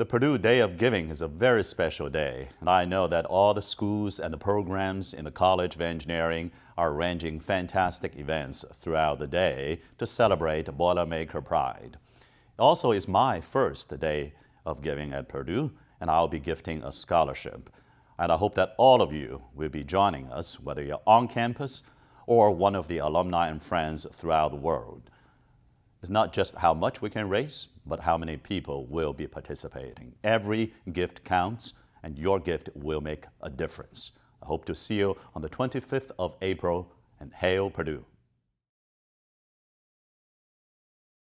The Purdue Day of Giving is a very special day, and I know that all the schools and the programs in the College of Engineering are arranging fantastic events throughout the day to celebrate Boilermaker Pride. It also is my first day of giving at Purdue, and I'll be gifting a scholarship. And I hope that all of you will be joining us, whether you're on campus or one of the alumni and friends throughout the world. It's not just how much we can raise, but how many people will be participating. Every gift counts, and your gift will make a difference. I hope to see you on the 25th of April, and hail Purdue.